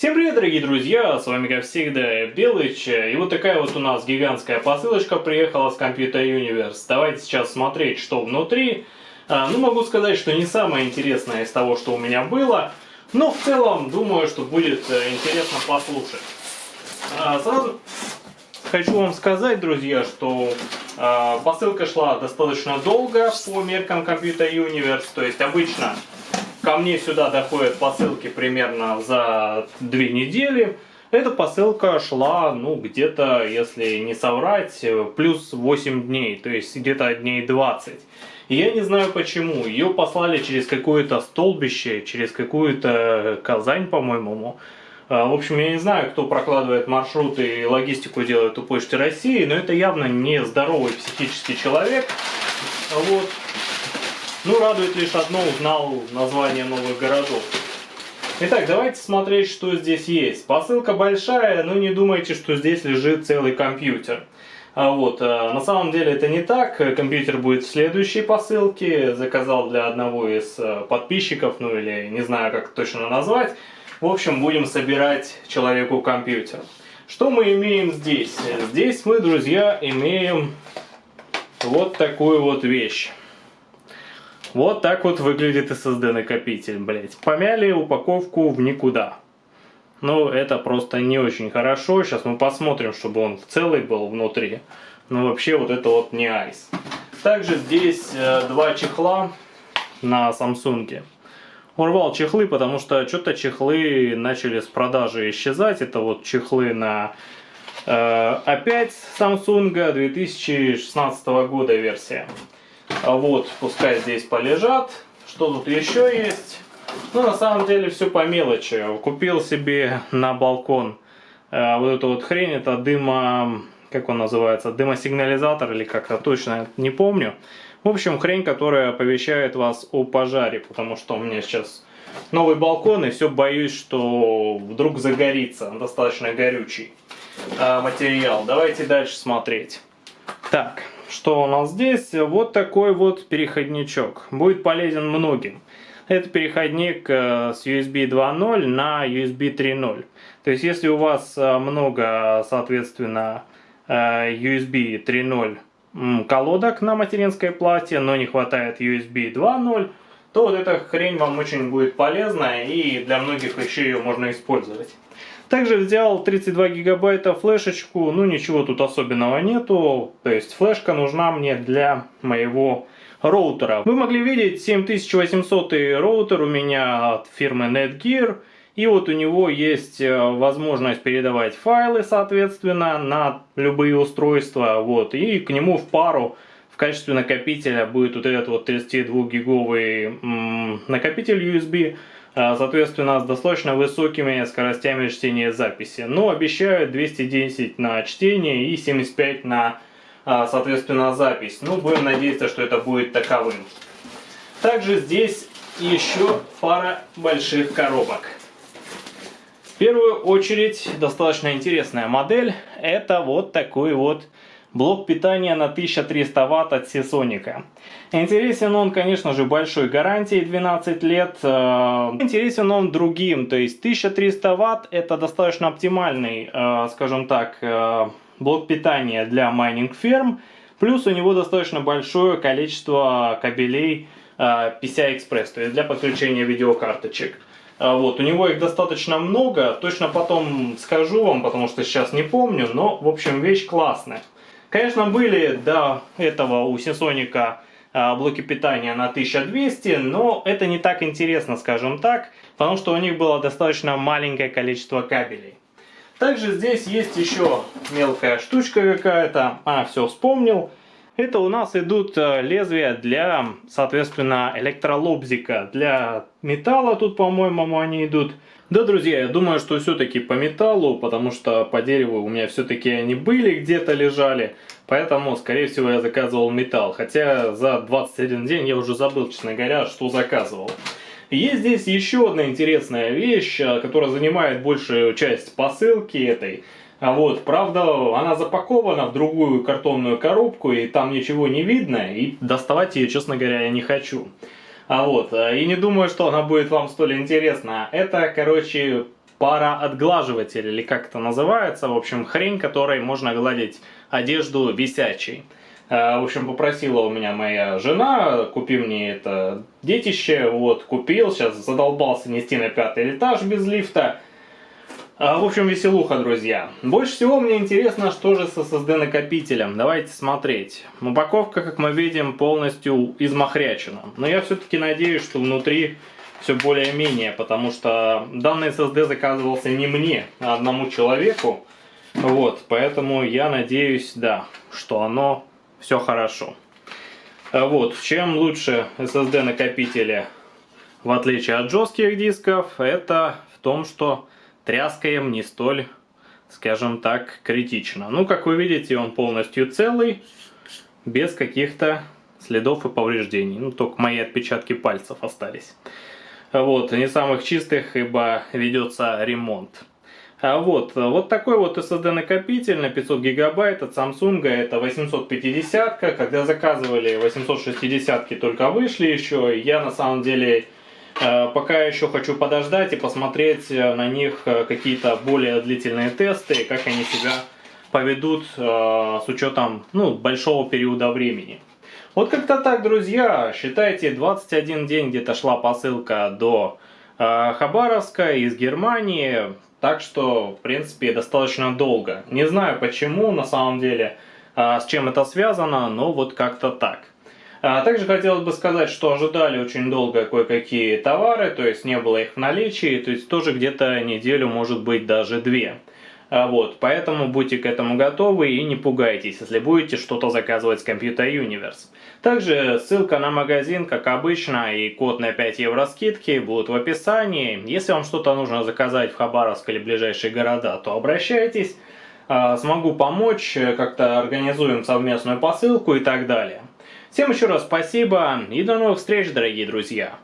Всем привет, дорогие друзья, с вами как всегда Белыч, и вот такая вот у нас гигантская посылочка приехала с Computer Universe. Давайте сейчас смотреть, что внутри. А, ну, могу сказать, что не самое интересное из того, что у меня было, но в целом думаю, что будет э, интересно послушать. А, сразу хочу вам сказать, друзья, что а, посылка шла достаточно долго по меркам Computer Universe, то есть обычно ко мне сюда доходят посылки примерно за две недели. Эта посылка шла, ну, где-то, если не соврать, плюс 8 дней, то есть где-то дней 20. И я не знаю почему. Ее послали через какое-то столбище, через какую-то Казань, по-моему. А, в общем, я не знаю, кто прокладывает маршруты и логистику делает у Почты России, но это явно не здоровый психический человек. Вот. Ну, радует лишь одно, узнал название новых городов. Итак, давайте смотреть, что здесь есть. Посылка большая, но не думайте, что здесь лежит целый компьютер. А вот, а, на самом деле это не так. Компьютер будет в следующей посылке. Заказал для одного из а, подписчиков, ну или не знаю, как точно назвать. В общем, будем собирать человеку компьютер. Что мы имеем здесь? Здесь мы, друзья, имеем вот такую вот вещь. Вот так вот выглядит SSD накопитель, блять. Помяли упаковку в никуда. Ну, это просто не очень хорошо. Сейчас мы посмотрим, чтобы он целый был внутри. Но вообще вот это вот не айс. Также здесь э, два чехла на Samsung. Урвал чехлы, потому что что-то чехлы начали с продажи исчезать. Это вот чехлы на э, опять Samsung 2016 года версия. А вот, пускай здесь полежат. Что тут еще есть? Ну, на самом деле, все по мелочи. Купил себе на балкон э, вот эту вот хрень. Это дымо... Как он называется? Дымосигнализатор или как-то точно не помню. В общем, хрень, которая оповещает вас о пожаре. Потому что у меня сейчас новый балкон, и все боюсь, что вдруг загорится. Он достаточно горючий э, материал. Давайте дальше смотреть. Так, что у нас здесь? Вот такой вот переходничок. Будет полезен многим. Это переходник э, с USB 2.0 на USB 3.0. То есть, если у вас э, много, соответственно, э, USB 3.0 колодок на материнской плате, но не хватает USB 2.0, то вот эта хрень вам очень будет полезна и для многих еще ее можно использовать. Также взял 32 гигабайта флешечку, ну ничего тут особенного нету, то есть флешка нужна мне для моего роутера. Вы могли видеть 7800 роутер у меня от фирмы Netgear. И вот у него есть э, возможность передавать файлы, соответственно, на любые устройства. Вот, и к нему в пару в качестве накопителя будет вот этот вот 32 гиговый накопитель USB. А, соответственно, с достаточно высокими скоростями чтения записи. Но обещают 210 на чтение и 75 на, а, соответственно, запись. Ну, будем надеяться, что это будет таковым. Также здесь еще пара больших коробок. В первую очередь, достаточно интересная модель. Это вот такой вот Блок питания на 1300 Вт от Seasonic. Интересен он, конечно же, большой гарантией 12 лет. Э, интересен он другим, то есть 1300 Вт это достаточно оптимальный, э, скажем так, э, блок питания для майнинг ферм. Плюс у него достаточно большое количество кабелей PCI-Express, то есть для подключения видеокарточек. Вот, у него их достаточно много, точно потом скажу вам, потому что сейчас не помню, но, в общем, вещь классная. Конечно, были до этого у Синсоника блоки питания на 1200, но это не так интересно, скажем так, потому что у них было достаточно маленькое количество кабелей. Также здесь есть еще мелкая штучка какая-то. А, все, вспомнил. Это у нас идут э, лезвия для, соответственно, электролобзика. Для металла тут, по-моему, они идут. Да, друзья, я думаю, что все-таки по металлу, потому что по дереву у меня все-таки они были, где-то лежали. Поэтому, скорее всего, я заказывал металл. Хотя за 21 день я уже забыл, честно говоря, что заказывал. Есть здесь еще одна интересная вещь, э, которая занимает большую часть посылки этой. А вот, правда, она запакована в другую картонную коробку, и там ничего не видно, и доставать ее, честно говоря, я не хочу. А вот, э, и не думаю, что она будет вам столь интересна. Это, короче, пароотглаживатель, или как это называется, в общем, хрень, которой можно гладить одежду висячей. В общем, попросила у меня моя жена, купи мне это детище, вот, купил, сейчас задолбался нести на пятый этаж без лифта. В общем, веселуха, друзья. Больше всего мне интересно, что же с SSD накопителем. Давайте смотреть. Упаковка, как мы видим, полностью измахрячена. Но я все-таки надеюсь, что внутри все более-менее, потому что данный SSD заказывался не мне, а одному человеку. Вот, поэтому я надеюсь, да, что оно все хорошо. Вот, чем лучше SSD накопители, в отличие от жестких дисков, это в том, что тряска им не столь, скажем так, критична. Ну, как вы видите, он полностью целый, без каких-то следов и повреждений. Ну, только мои отпечатки пальцев остались. Вот, не самых чистых, ибо ведется ремонт. А вот, вот такой вот SSD накопитель на 500 гигабайт от Samsung, это 850, когда заказывали 860 только вышли еще, я на самом деле пока еще хочу подождать и посмотреть э, на них э, какие-то более длительные тесты, как они себя поведут с учетом ну, большого периода времени. Вот как-то так, друзья. Считайте, 21 день где-то шла посылка до э, Хабаровска из Германии. Так что, в принципе, достаточно долго. Не знаю почему, на самом деле, э, с чем это связано, но вот как-то так. А также хотелось бы сказать, что ожидали очень долго кое-какие товары, то есть не было их в наличии, то есть тоже где-то неделю, может быть даже две. А, вот, поэтому будьте к этому готовы и не пугайтесь, если будете что-то заказывать с Computer Universe. Также ссылка на магазин, как обычно, и код на 5 евро скидки будут в описании. Если вам что-то нужно заказать в Хабаровск или ближайшие города, то обращайтесь. А, смогу помочь, как-то организуем совместную посылку и так далее. Всем еще раз спасибо и до новых встреч, дорогие друзья!